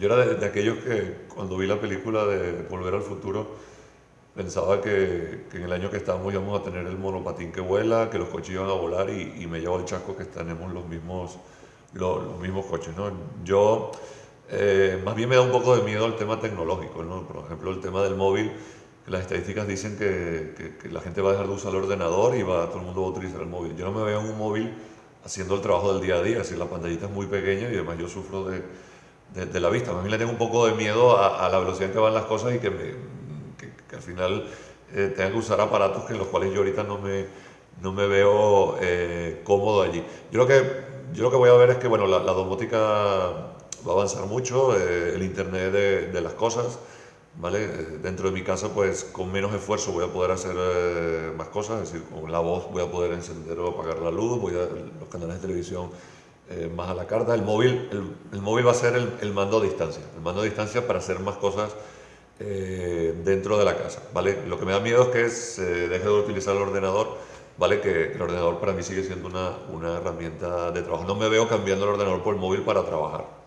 yo era de, aquellos que cuando vi la película de Volver al Futuro pensaba que, que, en el año que estamos íbamos a tener el monopatín que vuela, que los coches iban a volar y, y me llevo el chasco que tenemos los mismos, los, los mismos coches. ¿no? Yo eh, más bien me da un poco de miedo el tema tecnológico, ¿no? por ejemplo el tema del móvil las estadísticas dicen que, que, la gente va a dejar de usar el ordenador y va, todo el mundo va a utilizar el móvil. Yo no me veo en un móvil haciendo el trabajo del día a día, si la pantallita es muy pequeña y además yo sufro de, de, la vista. A mí le tengo un poco de miedo a, la velocidad que van las cosas y que, al final eh, tenga que usar aparatos que en los cuales yo ahorita no me, no me veo eh, cómodo allí. Yo lo, que, yo lo que voy a ver es que bueno, la, domótica va a avanzar mucho, eh, el Internet de, las cosas, ¿vale? Dentro de mi casa, pues con menos esfuerzo voy a poder hacer eh, más cosas, es decir, con la voz voy a poder encender o apagar la luz, voy a los canales de televisión eh, más a la carta. El móvil, el, móvil va a ser el, mando a distancia, el mando a distancia para hacer más cosas eh, dentro de la casa, ¿vale? Lo que me da miedo es que se deje de utilizar el ordenador, ¿vale? Que el ordenador para mí sigue siendo una, una herramienta de trabajo. No me veo cambiando el ordenador por el móvil para trabajar.